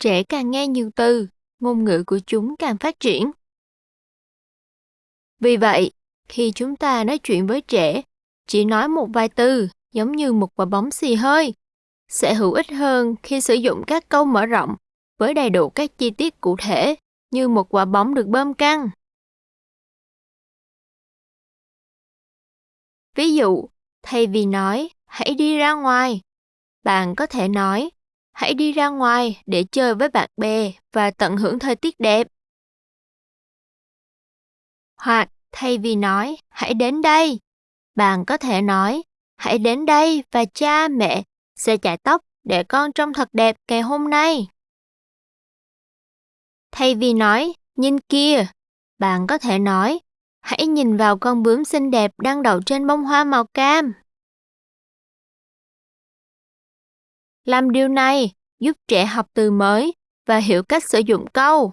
Trẻ càng nghe nhiều từ, ngôn ngữ của chúng càng phát triển. Vì vậy, khi chúng ta nói chuyện với trẻ, chỉ nói một vài từ giống như một quả bóng xì hơi, sẽ hữu ích hơn khi sử dụng các câu mở rộng với đầy đủ các chi tiết cụ thể như một quả bóng được bơm căng. Ví dụ, thay vì nói hãy đi ra ngoài, bạn có thể nói hãy đi ra ngoài để chơi với bạn bè và tận hưởng thời tiết đẹp. Hoặc thay vì nói hãy đến đây, bạn có thể nói hãy đến đây và cha mẹ sẽ chải tóc để con trông thật đẹp ngày hôm nay. Thay vì nói nhìn kia, bạn có thể nói hãy nhìn vào con bướm xinh đẹp đang đậu trên bông hoa màu cam. Làm điều này giúp trẻ học từ mới và hiểu cách sử dụng câu.